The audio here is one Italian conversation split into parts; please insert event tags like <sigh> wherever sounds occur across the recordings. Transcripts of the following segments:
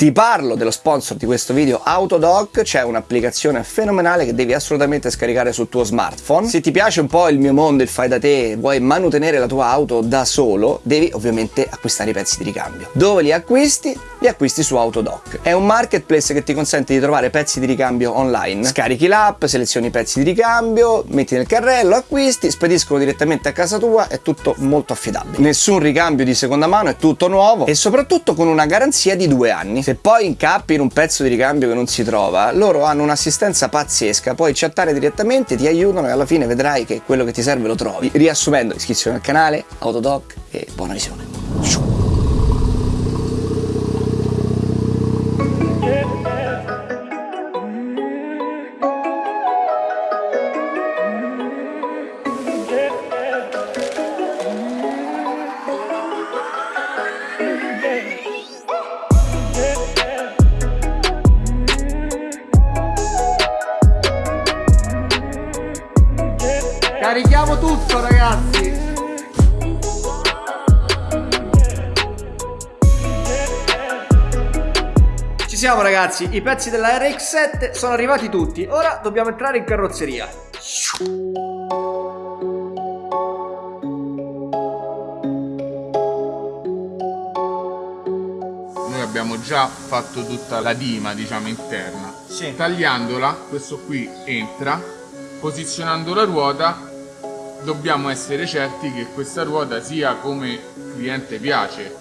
Ti parlo dello sponsor di questo video Autodoc, c'è un'applicazione fenomenale che devi assolutamente scaricare sul tuo smartphone. Se ti piace un po' il mio mondo, il fai da te, vuoi manutenere la tua auto da solo, devi ovviamente acquistare i pezzi di ricambio. Dove li acquisti? Li acquisti su Autodoc. È un marketplace che ti consente di trovare pezzi di ricambio online. Scarichi l'app, selezioni i pezzi di ricambio, metti nel carrello, acquisti, spediscono direttamente a casa tua, è tutto molto affidabile. Nessun ricambio di seconda mano, è tutto nuovo e soprattutto con una garanzia di due anni. Se poi incappi in un pezzo di ricambio che non si trova, loro hanno un'assistenza pazzesca, puoi chattare direttamente, ti aiutano e alla fine vedrai che quello che ti serve lo trovi. Riassumendo, iscrizione al canale, Autodoc e buona visione. Carichiamo tutto ragazzi. Ci siamo ragazzi, i pezzi della RX7 sono arrivati tutti. Ora dobbiamo entrare in carrozzeria. Noi abbiamo già fatto tutta la dima diciamo interna. Sì. Tagliandola, questo qui entra. Posizionando la ruota dobbiamo essere certi che questa ruota sia come il cliente piace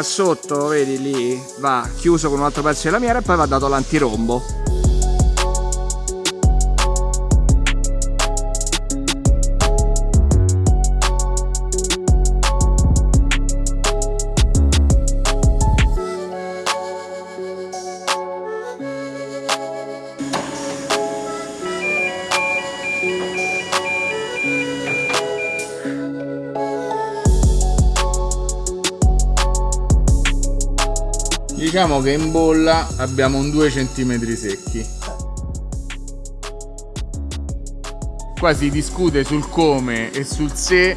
Qua sotto, vedi lì, va chiuso con un altro pezzo di lamiera e poi va dato l'antirombo Diciamo che in bolla abbiamo un 2 cm secchi. Qua si discute sul come e sul se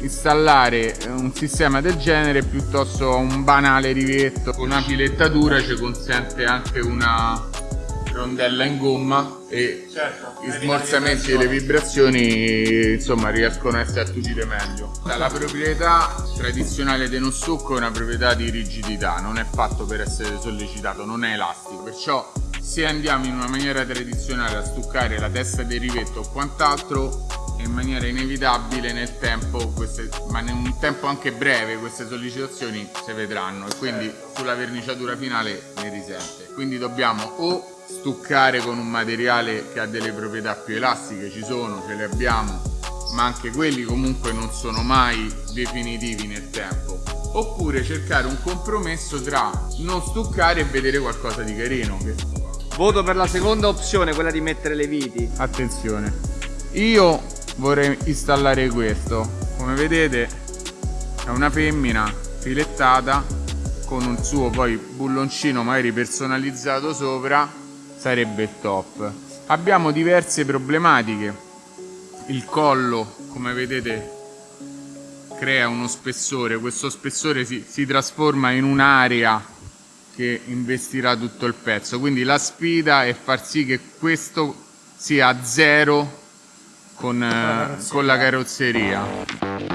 installare un sistema del genere piuttosto un banale rivetto una filettatura ci consente anche una rondella in gomma e Certo. i smorzamenti e le vibrazioni insomma riescono a essere attutite meglio. La proprietà tradizionale del non stucco è una proprietà di rigidità non è fatto per essere sollecitato non è elastico. Perciò se andiamo in una maniera tradizionale a stuccare la testa del rivetto o quant'altro in maniera inevitabile nel tempo queste, ma in un tempo anche breve queste sollecitazioni si vedranno. E quindi sulla verniciatura finale ne risente. Quindi dobbiamo o stuccare con un materiale che ha delle proprietà più elastiche ci sono, ce le abbiamo ma anche quelli comunque non sono mai definitivi nel tempo. Oppure cercare un compromesso tra non stuccare e vedere qualcosa di carino Voto per la seconda opzione, quella di mettere le viti. Attenzione, io vorrei installare questo. Come vedete è una femmina filettata con un suo poi bulloncino magari personalizzato sopra, sarebbe il top. Abbiamo diverse problematiche. Il collo, come vedete, crea uno spessore. Questo spessore si, si trasforma in un'area che investirà tutto il pezzo quindi la sfida è far sì che questo sia a zero con, eh, con la carrozzeria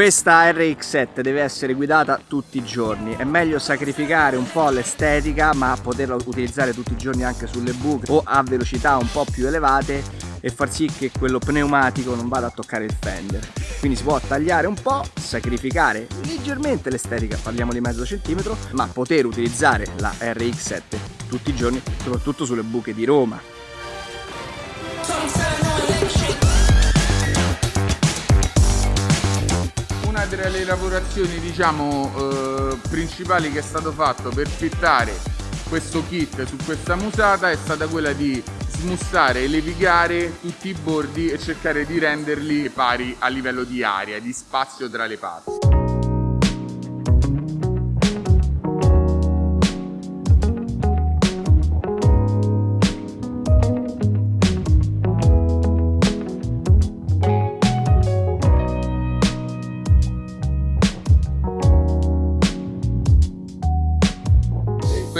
Questa RX7 deve essere guidata tutti i giorni, è meglio sacrificare un po' l'estetica ma poterla utilizzare tutti i giorni anche sulle buche o a velocità un po' più elevate e far sì che quello pneumatico non vada a toccare il fender. Quindi si può tagliare un po', sacrificare leggermente l'estetica, parliamo di mezzo centimetro, ma poter utilizzare la RX7 tutti i giorni, soprattutto sulle buche di Roma. Tra le lavorazioni diciamo eh, principali che è stato fatto per fittare questo kit su questa musata è stata quella di smussare e levigare tutti i bordi e cercare di renderli pari a livello di aria, di spazio tra le parti.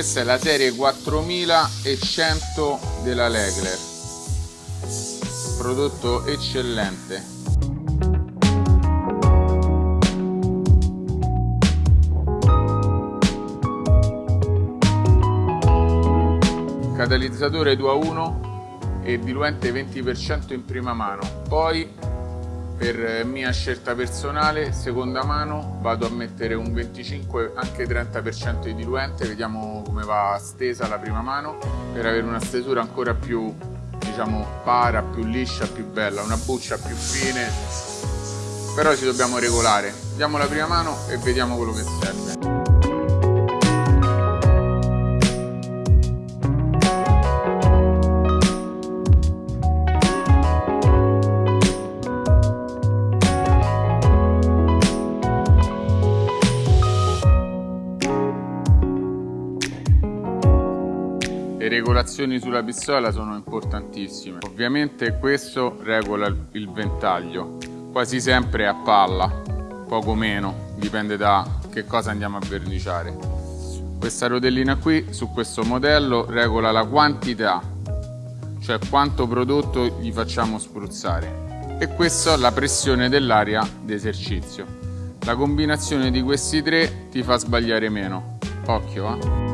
Questa è la serie 4100 della Legler. Prodotto eccellente. Catalizzatore 2 a 1 e diluente 20% in prima mano. Poi per mia scelta personale, seconda mano, vado a mettere un 25, anche 30% di diluente, vediamo come va stesa la prima mano, per avere una stesura ancora più, diciamo, para, più liscia, più bella, una buccia più fine, però ci dobbiamo regolare. Diamo la prima mano e vediamo quello che serve. Regolazioni sulla pistola sono importantissime. Ovviamente questo regola il ventaglio, quasi sempre a palla, poco meno, dipende da che cosa andiamo a verniciare. Questa rotellina qui su questo modello regola la quantità, cioè quanto prodotto gli facciamo spruzzare e questa la pressione dell'aria d'esercizio. La combinazione di questi tre ti fa sbagliare meno. Occhio, eh!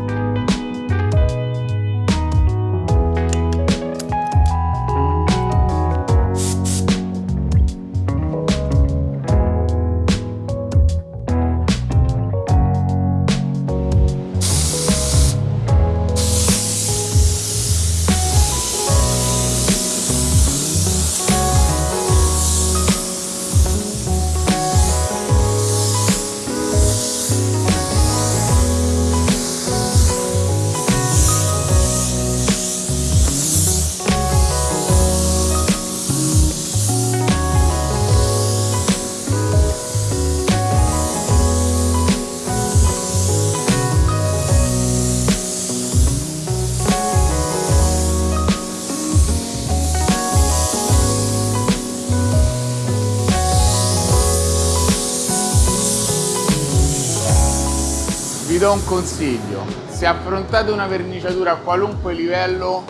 Vi do un consiglio, se affrontate una verniciatura a qualunque livello,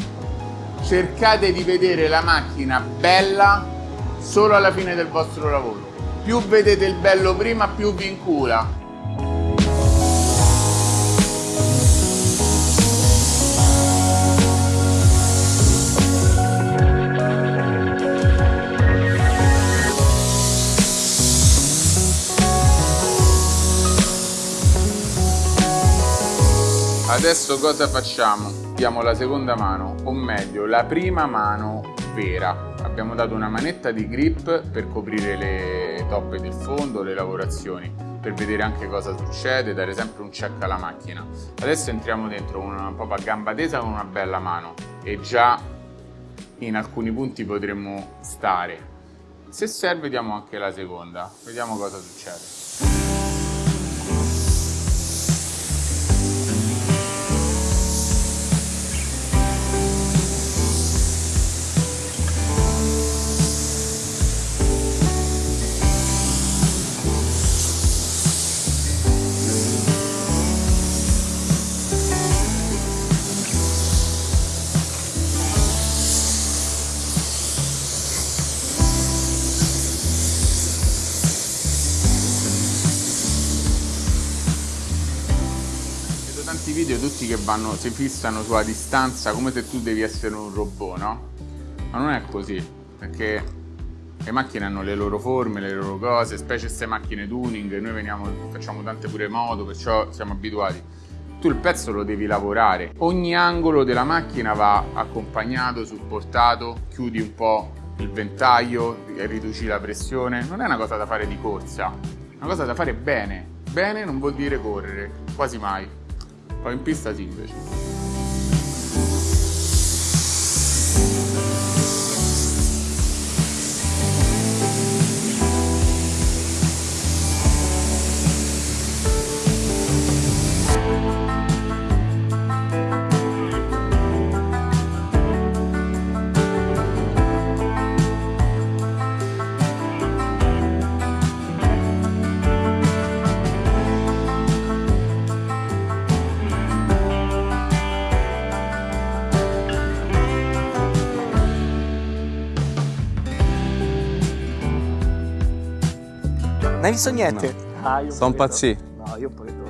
cercate di vedere la macchina bella solo alla fine del vostro lavoro. Più vedete il bello prima, più vi incula. Adesso cosa facciamo? Diamo la seconda mano, o meglio la prima mano vera. Abbiamo dato una manetta di grip per coprire le toppe del fondo, le lavorazioni, per vedere anche cosa succede, dare sempre un check alla macchina. Adesso entriamo dentro una, proprio a gamba tesa con una bella mano e già in alcuni punti potremmo stare. Se serve diamo anche la seconda, vediamo cosa succede. Video tutti che vanno, si fissano sulla distanza come se tu devi essere un robot, no? Ma non è così, perché le macchine hanno le loro forme, le loro cose, specie queste macchine tuning, noi veniamo, facciamo tante pure moto, perciò siamo abituati. Tu il pezzo lo devi lavorare, ogni angolo della macchina va accompagnato, supportato, chiudi un po' il ventaglio, riduci la pressione, non è una cosa da fare di corsa, una cosa da fare bene. Bene non vuol dire correre, quasi mai. Poi in pista sì hai visto niente? Ah, io Sono pazzi. no. No, io pure no.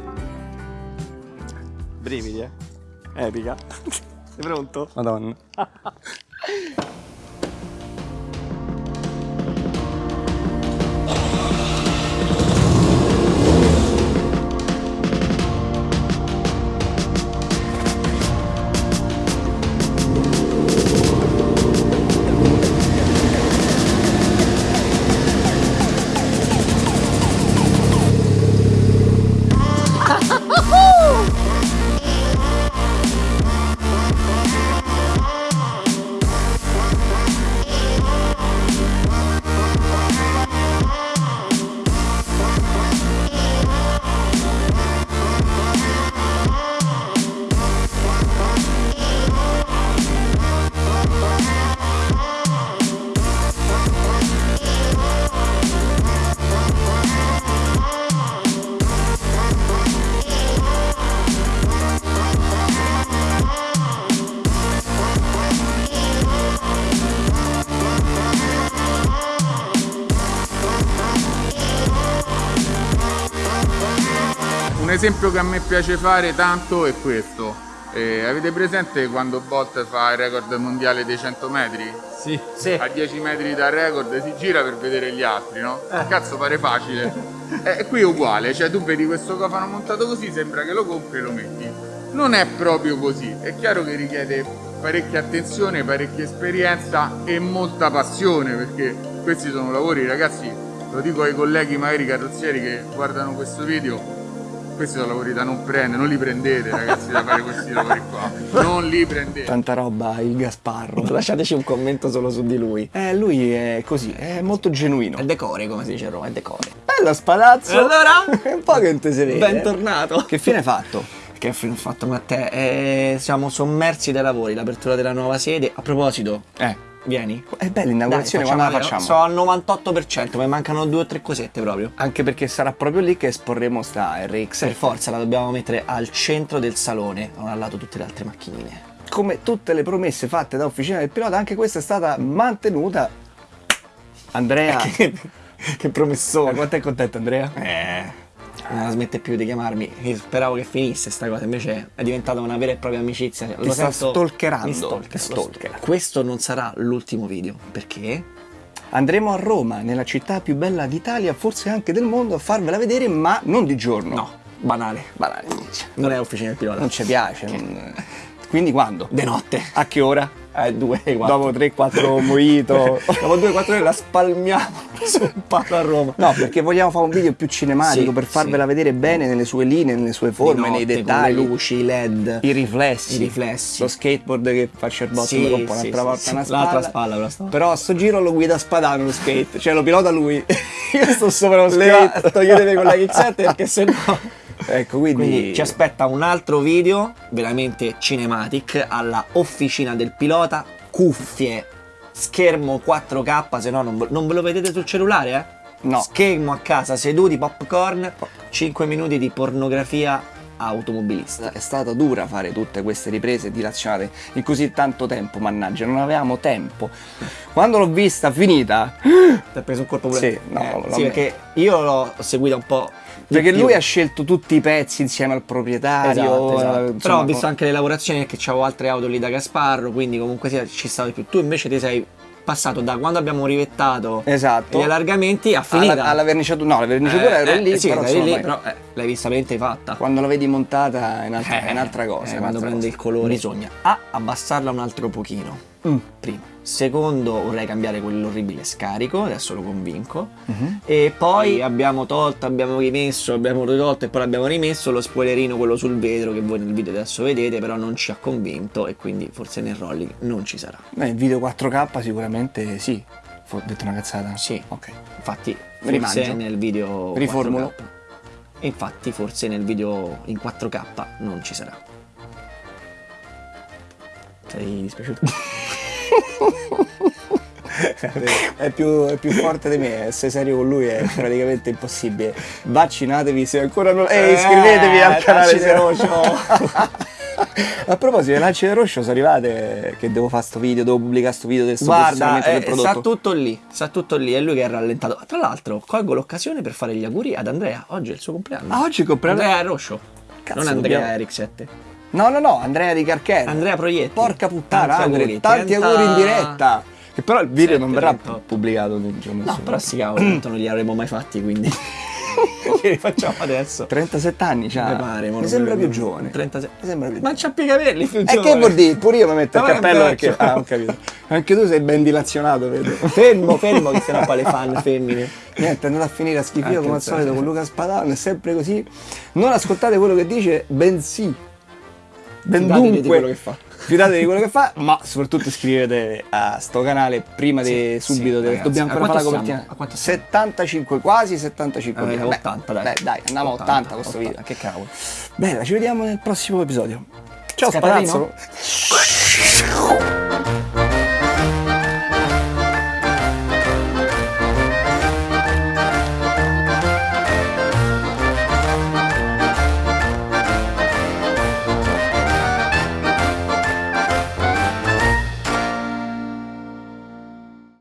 Brividi, eh? Epica. <laughs> Sei pronto? Madonna. <laughs> Un esempio che a me piace fare tanto è questo. Eh, avete presente quando Bolt fa il record mondiale dei 100 metri? Sì. Sì. A 10 metri dal record si gira per vedere gli altri, no? Cazzo pare facile. <laughs> E qui è uguale, cioè tu vedi questo cofano montato così, sembra che lo compri e lo metti. Non è proprio così, è chiaro che richiede parecchia attenzione, parecchia esperienza e molta passione, perché questi sono lavori, ragazzi, lo dico ai colleghi magari carrozzieri che guardano questo video, questi sono lavori da non prendere, non li prendete ragazzi da fare questi lavori qua, non li prendete. Tanta roba il Gasparro. <laughs> Lasciateci un commento solo su di lui. Eh, lui è così, è molto genuino. È decore, come si dice a Roma, è decore. Bello spadazzo! E allora? <laughs> un po' che non te si vede. Bentornato. Che fine hai fatto? Che fine ho fatto Matteo? Eh, siamo sommersi dai lavori, l'apertura della nuova sede. A proposito, Eh, vieni. è bella l'inaugurazione, quando la facciamo-? Sono al 98%, mi mancano due o tre cosette proprio. Anche perché sarà proprio lì che esporremo sta RX. Per forza la dobbiamo mettere al centro del salone, non al lato tutte le altre macchinine. Come tutte le promesse fatte da Officina del Pilota, anche questa è stata mantenuta. Andrea, <laughs> che, che promessone. quanto è contento Andrea? Eh, non la smette più di chiamarmi. Io speravo che finisse sta cosa, invece è diventata una vera e propria amicizia. Ti sta stalkerando. Mi stalker, lo- Questo non sarà l'ultimo video, perché? Andremo a Roma, nella città più bella d'Italia, forse anche del mondo, a farvela vedere, ma non di giorno. No, banale. Banale. Non è officina del pilota. Non ci piace. non- Quindi quando? De notte. A che ora? Eh, due, quattro. Dopo 3-4 mojito. <laughs> Dopo due, quattro ore la spalmiamo <laughs> su un palo a Roma. No, perché vogliamo fare un video più cinematico Sì, per farvela sì. vedere bene nelle sue linee, nelle sue forme, notte, nei dettagli. le luci, i led. I riflessi. I riflessi. Lo skateboard che fa Sherbot Sì, mi rompo sì, un'altra volta una spalla. L'altra spalla, però sta- Però a sto giro lo guida Spadano lo skate, cioè lo pilota lui. <laughs> Io sto sopra lo skate. toglietevi con la X7 perché sennò... Ecco, quindi, Quindi ci aspetta un altro video veramente cinematic alla officina del pilota, cuffie, schermo 4K, se no non, ve- non ve lo vedete sul cellulare, eh? No. Schermo a casa, seduti, popcorn, 5 minuti di pornografia automobilista. È stata dura fare tutte queste riprese dilazionate in così tanto tempo, mannaggia, non avevamo tempo. Quando l'ho vista finita, Ti ha preso un colpo pure? Sì, no, Eh, sì, perché io l'ho seguita un po'. Perché lui ha scelto tutti i pezzi insieme al proprietario. Esatto, esatto. eh, Però insomma, ho visto anche le lavorazioni perché c'avevo altre auto lì da Gasparro, quindi comunque sia, ci stava di più. Tu invece ti sei passato da quando abbiamo rivettato Esatto. gli allargamenti a finita. alla, alla verniciatura, no, la verniciatura Eh, lì, eh, sì, però, insomma, lì, però eh, l'hai vista veramente fatta. quando la vedi montata è un'altra, è un'altra cosa. Eh, quando prende cosa. il colore bisogna A. abbassarla un altro pochino. Mm. Prima. Secondo vorrei cambiare quell'orribile scarico, adesso lo convinco. E poi abbiamo tolto, abbiamo rimesso, abbiamo ritolto e poi l'abbiamo rimesso lo spoilerino, quello sul vetro che voi nel video adesso vedete, però non ci ha convinto e quindi forse nel rolling non ci sarà. Beh, il video 4K sicuramente sì. Ho detto una cazzata? Sì. Ok. Infatti, forse Rimangio. nel video Riformulo. 4K. E infatti, forse nel video in 4K non ci sarà. Sei dispiaciuto? <laughs> è, più, è più forte di me, essere serio con lui è praticamente impossibile. Vaccinatevi se ancora non... Ehi, iscrivetevi al canale de Rocio. A proposito, le lance del Roscio sono arrivate che devo fare sto video, devo pubblicare sto video del sto Guarda, posizionamento del eh, prodotto. sta tutto lì, sta tutto lì, è lui che è rallentato. Tra l'altro, colgo l'occasione per fare gli auguri ad Andrea. Oggi è il suo compleanno. Ah, oggi compleanno- Andrea Roscio. Cazzo, non Andrea dobbiamo- Eric 7. No, no, no, Andrea di Carchera. Andrea Proietti. Porca puttana, Tanti auguri, tanti 30 auguri in diretta. Che però il video non verrà 7, pubblicato nel giorno No, però sti cavolo, tanto non li avremmo mai fatti, quindi. <laughs> che li facciamo adesso? 37 anni c'ha. Mi pare, mi sembra più giovane. 36. Mi sembra più Ma c'ha più i capelli più E giovane. che vuol dire? Pure io mi metto il cappello perché. Ah, ho capito. Anche tu sei ben dilazionato, vedo. <laughs> Fermo, fermo, che sennò poi le fan femmine. Niente, è andato a finire a schifio Ah, come al solito con Luca Spadano, è sempre così. Non ascoltate quello che dice, bensì. Ben Fidatevi di dunque, quello che fa. Fidatevi di quello che fa, <laughs> ma soprattutto iscrivetevi a sto canale prima di Sì, subito. sì, dobbiamo ancora fare la copertina. siamo? A quanto siamo? 75, quasi 75 Eh, mila. 80, dai. Beh, dai, andiamo a 80, questo 80, video. Che cavolo. Bella, ci vediamo nel prossimo episodio. Ciao Scatarino? Spadazzo.